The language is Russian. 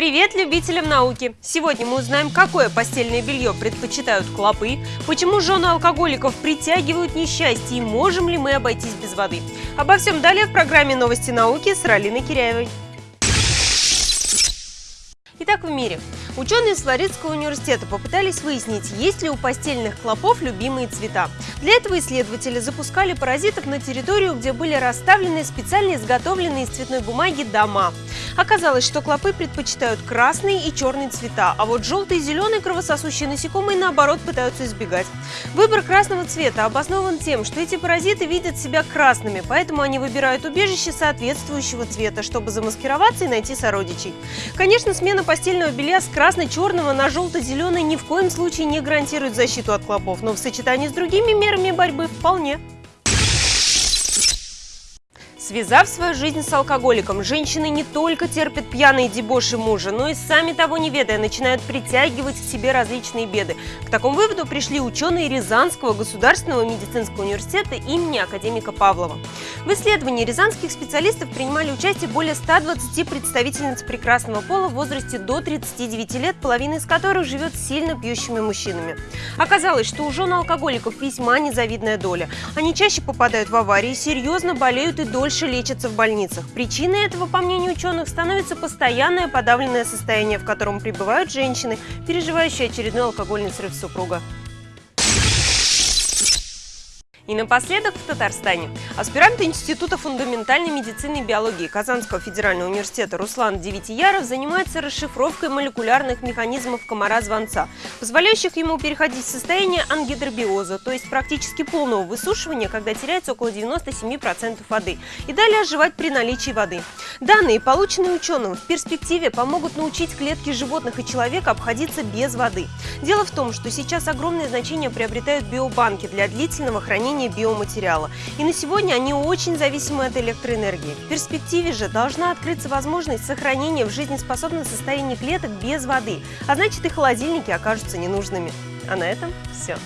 Привет любителям науки! Сегодня мы узнаем, какое постельное белье предпочитают клопы, почему жены алкоголиков притягивают несчастье и можем ли мы обойтись без воды. Обо всем далее в программе «Новости науки» с Ралиной Киряевой. Итак, в мире. Ученые из Флоридского университета попытались выяснить, есть ли у постельных клопов любимые цвета. Для этого исследователи запускали паразитов на территорию, где были расставлены специально изготовленные из цветной бумаги дома. Оказалось, что клопы предпочитают красный и черный цвета, а вот желтый и зеленый кровососущие насекомые, наоборот, пытаются избегать. Выбор красного цвета обоснован тем, что эти паразиты видят себя красными, поэтому они выбирают убежище соответствующего цвета, чтобы замаскироваться и найти сородичей. Конечно, смена постельного белья с красно-черного на желто-зеленый ни в коем случае не гарантирует защиту от клопов, но в сочетании с другими мерами борьбы вполне. Связав свою жизнь с алкоголиком, женщины не только терпят пьяные дебоши мужа, но и сами того не ведая начинают притягивать к себе различные беды. К такому выводу пришли ученые Рязанского государственного медицинского университета имени академика Павлова. В исследовании рязанских специалистов принимали участие более 120 представительниц прекрасного пола в возрасте до 39 лет, половина из которых живет с сильно пьющими мужчинами. Оказалось, что у жен алкоголиков весьма незавидная доля. Они чаще попадают в аварии, серьезно болеют и дольше дольше лечатся в больницах. Причиной этого, по мнению ученых, становится постоянное подавленное состояние, в котором пребывают женщины, переживающие очередной алкогольный срыв супруга. И напоследок в Татарстане. Аспирант Института фундаментальной медицины и биологии Казанского федерального университета Руслан Девятияров занимается расшифровкой молекулярных механизмов комара-звонца, позволяющих ему переходить в состояние ангидробиоза, то есть практически полного высушивания, когда теряется около 97% воды, и далее оживать при наличии воды. Данные, полученные ученым, в перспективе помогут научить клетки животных и человека обходиться без воды. Дело в том, что сейчас огромное значение приобретают биобанки для длительного хранения хранения биоматериала. И на сегодня они очень зависимы от электроэнергии. В перспективе же должна открыться возможность сохранения в жизнеспособном состоянии клеток без воды, а значит и холодильники окажутся ненужными. А на этом все.